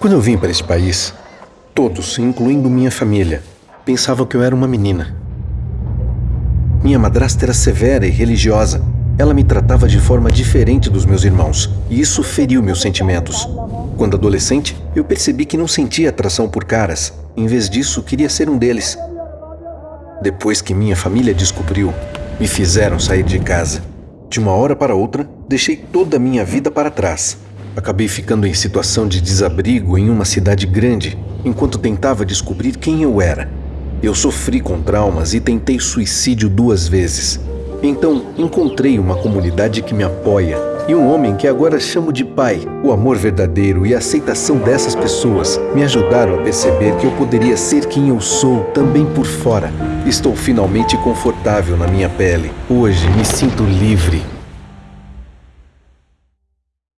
Quando eu vim para este país, todos, incluindo minha família, pensavam que eu era uma menina. Minha madrasta era severa e religiosa. Ela me tratava de forma diferente dos meus irmãos, e isso feriu meus sentimentos. Quando adolescente, eu percebi que não sentia atração por caras. Em vez disso, queria ser um deles. Depois que minha família descobriu, me fizeram sair de casa. De uma hora para outra, deixei toda a minha vida para trás. Acabei ficando em situação de desabrigo em uma cidade grande, enquanto tentava descobrir quem eu era. Eu sofri com traumas e tentei suicídio duas vezes. Então, encontrei uma comunidade que me apoia e um homem que agora chamo de pai. O amor verdadeiro e a aceitação dessas pessoas me ajudaram a perceber que eu poderia ser quem eu sou também por fora. Estou finalmente confortável na minha pele. Hoje me sinto livre